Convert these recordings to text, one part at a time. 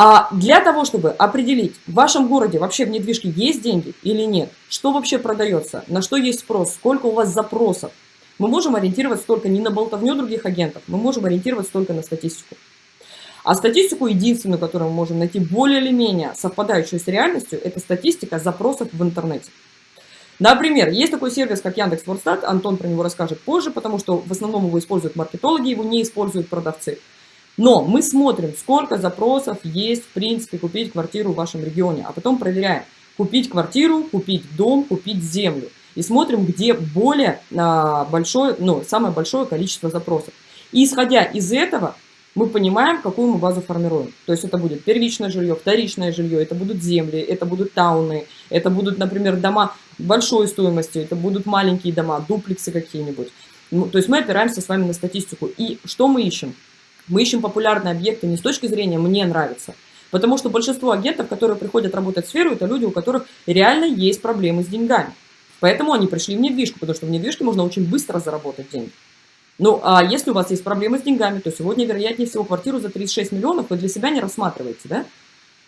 А для того, чтобы определить, в вашем городе вообще в недвижке есть деньги или нет, что вообще продается, на что есть спрос, сколько у вас запросов, мы можем ориентироваться только не на болтовню других агентов, мы можем ориентироваться только на статистику. А статистику единственную, которую мы можем найти более или менее совпадающую с реальностью, это статистика запросов в интернете. Например, есть такой сервис, как Яндекс.Вордстат, Антон про него расскажет позже, потому что в основном его используют маркетологи, его не используют продавцы. Но мы смотрим, сколько запросов есть, в принципе, купить квартиру в вашем регионе, а потом проверяем, купить квартиру, купить дом, купить землю. И смотрим, где более а, большое, ну, самое большое количество запросов. И исходя из этого, мы понимаем, какую мы базу формируем. То есть это будет первичное жилье, вторичное жилье, это будут земли, это будут тауны, это будут, например, дома большой стоимости, это будут маленькие дома, дуплексы какие-нибудь. Ну, то есть мы опираемся с вами на статистику. И что мы ищем? Мы ищем популярные объекты не с точки зрения «мне нравится», потому что большинство агентов, которые приходят работать в сферу, это люди, у которых реально есть проблемы с деньгами. Поэтому они пришли в недвижку, потому что в недвижке можно очень быстро заработать деньги. Ну, а если у вас есть проблемы с деньгами, то сегодня, вероятнее всего, квартиру за 36 миллионов вы для себя не рассматриваете, да?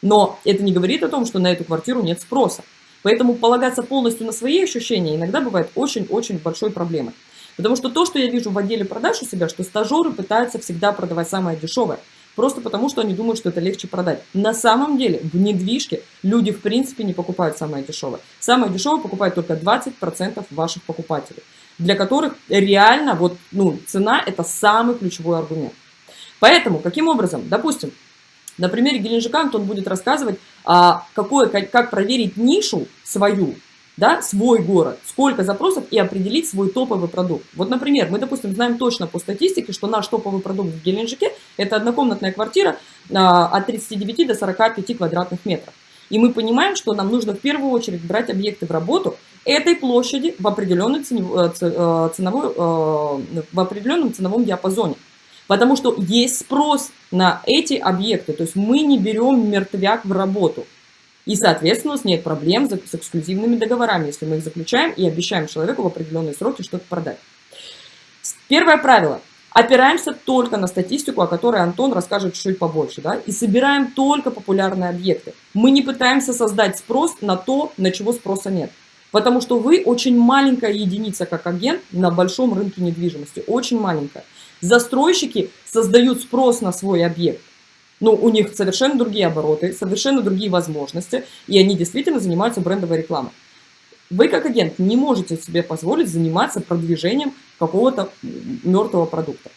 Но это не говорит о том, что на эту квартиру нет спроса. Поэтому полагаться полностью на свои ощущения иногда бывает очень-очень большой проблемой. Потому что то, что я вижу в отделе продаж у себя, что стажеры пытаются всегда продавать самое дешевое. Просто потому, что они думают, что это легче продать. На самом деле, в недвижке люди в принципе не покупают самое дешевое. Самое дешевое покупают только 20% ваших покупателей, для которых реально вот, ну, цена – это самый ключевой аргумент. Поэтому, каким образом? Допустим, на примере Геленджика Антон будет рассказывать, а, какое, как проверить нишу свою, да, свой город, сколько запросов и определить свой топовый продукт. Вот, например, мы, допустим, знаем точно по статистике, что наш топовый продукт в Геленджике – это однокомнатная квартира а, от 39 до 45 квадратных метров. И мы понимаем, что нам нужно в первую очередь брать объекты в работу этой площади в, определенной ценовой, э, э, ценовой, э, в определенном ценовом диапазоне. Потому что есть спрос на эти объекты. То есть мы не берем мертвяк в работу. И, соответственно, у нас нет проблем с эксклюзивными договорами, если мы их заключаем и обещаем человеку в определенные сроки что-то продать. Первое правило. Опираемся только на статистику, о которой Антон расскажет чуть побольше. Да? И собираем только популярные объекты. Мы не пытаемся создать спрос на то, на чего спроса нет. Потому что вы очень маленькая единица как агент на большом рынке недвижимости. Очень маленькая. Застройщики создают спрос на свой объект. Ну, у них совершенно другие обороты, совершенно другие возможности, и они действительно занимаются брендовой рекламой. Вы как агент не можете себе позволить заниматься продвижением какого-то мертвого продукта.